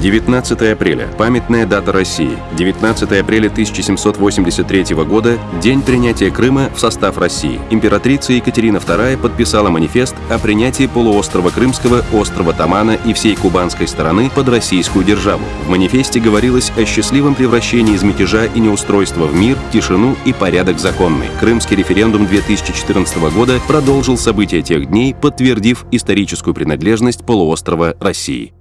19 апреля – памятная дата России. 19 апреля 1783 года – день принятия Крыма в состав России. Императрица Екатерина II подписала манифест о принятии полуострова Крымского, острова Тамана и всей кубанской стороны под российскую державу. В манифесте говорилось о счастливом превращении из мятежа и неустройства в мир, тишину и порядок законный. Крымский референдум 2014 года продолжил события тех дней, подтвердив историческую принадлежность полуострова России.